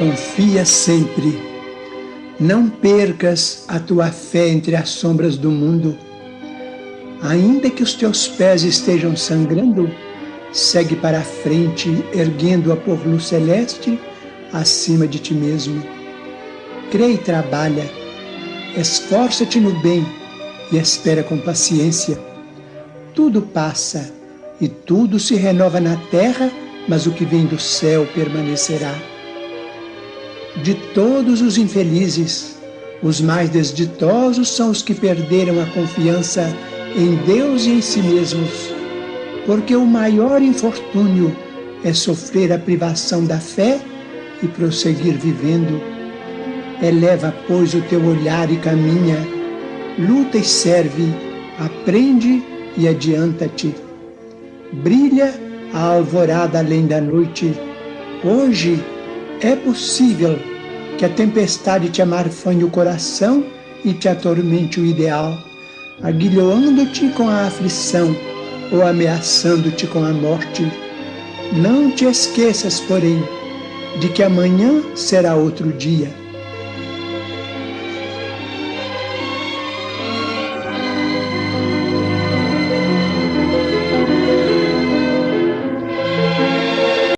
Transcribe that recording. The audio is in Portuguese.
Confia sempre. Não percas a tua fé entre as sombras do mundo. Ainda que os teus pés estejam sangrando, segue para a frente, erguendo-a por luz celeste acima de ti mesmo. Crê e trabalha, esforça-te no bem e espera com paciência. Tudo passa e tudo se renova na terra, mas o que vem do céu permanecerá. De todos os infelizes, os mais desditosos são os que perderam a confiança em Deus e em si mesmos, porque o maior infortúnio é sofrer a privação da fé e prosseguir vivendo. Eleva, pois, o teu olhar e caminha, luta e serve, aprende e adianta-te. Brilha a alvorada além da noite. Hoje é possível que a tempestade te amarfanhe o coração e te atormente o ideal, aguilhoando-te com a aflição ou ameaçando-te com a morte. Não te esqueças, porém, de que amanhã será outro dia